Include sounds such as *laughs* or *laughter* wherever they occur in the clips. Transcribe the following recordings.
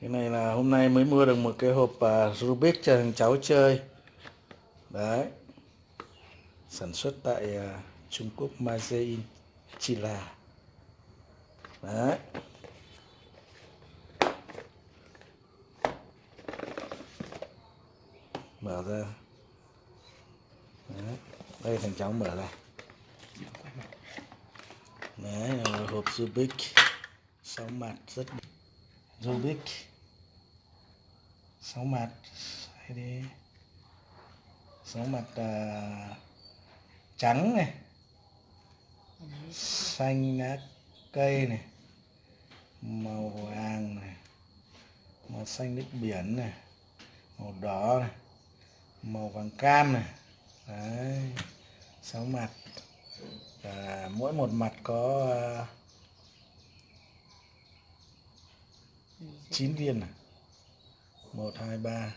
cái này là hôm nay mới mua được một cái hộp uh, Rubik cho thằng cháu chơi. Đấy. Sản xuất tại uh, Trung Quốc Mazein Chila đấy. Mở ra. Đấy. đây thằng cháu mở ra. Đấy là hộp Rubik. Sáu mặt rất Rubik sáu mặt hay đi. Sáu mặt uh, trắng này. Xanh lá cây này. Màu vàng này. Màu xanh nước biển này. Màu đỏ này. Màu vàng cam này. Đấy. Sáu mặt. Và mỗi một mặt có à, uh, 9 viên này 1 2 3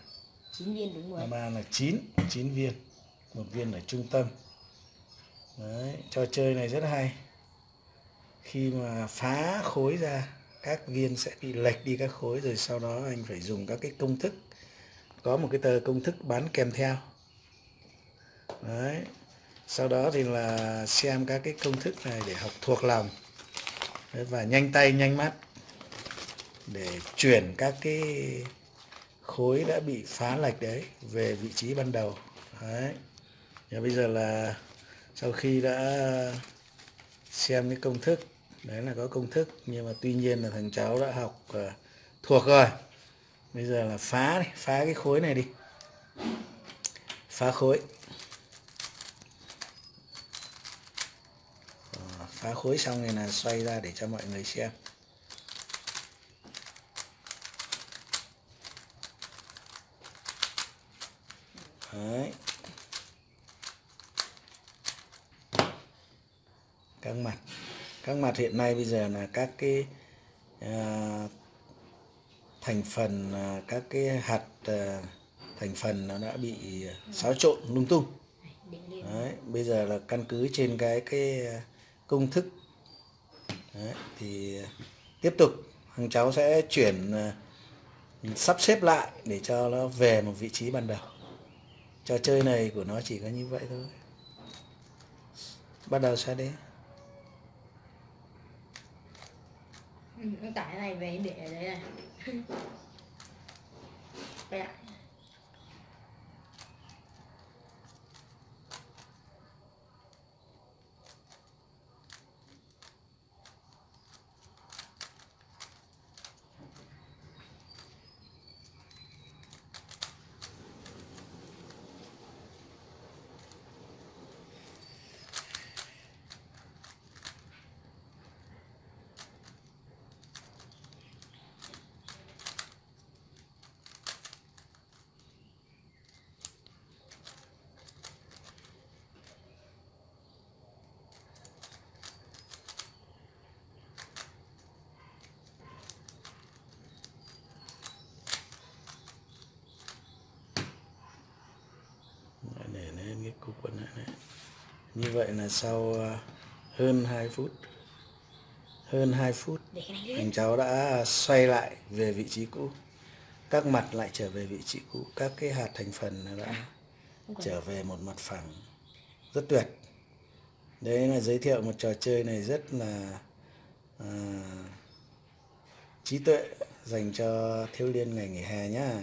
9 viên đúng rồi. 3 là 9 9 viên. Một viên ở trung tâm. Đấy, trò chơi này rất hay. Khi mà phá khối ra các viên sẽ bị lệch đi các khối rồi sau đó anh phải dùng các cái công thức. Có một cái tờ công thức bán kèm theo. Đấy. Sau đó thì là xem các cái công thức này để học thuộc lòng. Đấy, và nhanh tay nhanh mắt để chuyển các cái khối đã bị phá lệch đấy về vị trí ban đầu. Đấy. Và bây giờ là sau khi đã xem cái công thức đấy là có công thức nhưng mà tuy nhiên là thằng cháu đã học uh, thuộc rồi. Bây giờ là phá đi phá cái khối này đi. Phá khối. Ờ, phá khối xong này là xoay ra để cho mọi người xem. Đấy. các mặt. Các mặt hiện nay bây giờ là các cái à, thành phần à, các cái hạt à, thành phần nó đã bị xáo trộn lung tung. Đấy, bây giờ là căn cứ trên cái cái công thức. Đấy, thì tiếp tục thằng cháu sẽ chuyển à, sắp xếp lại để cho nó về một vị trí ban đầu trò chơi này của nó chỉ có như vậy thôi. Bắt đầu sao đi? Ừ, tải này về để ở đấy này *laughs* đây ạ để lên cái cục quần này. Như vậy là sau ờ, hơn 2 phút hơn 2 phút anh cháu đã xoay lại về vị trí cũ. Các mặt lại trở về vị trí cũ. Các cái hạt thành phần đã trở về một mặt phẳng. Rất tuyệt. Đấy là giới thiệu một trò chơi này rất là à, trí tuệ dành cho thiếu liên ngày nghỉ hè nhá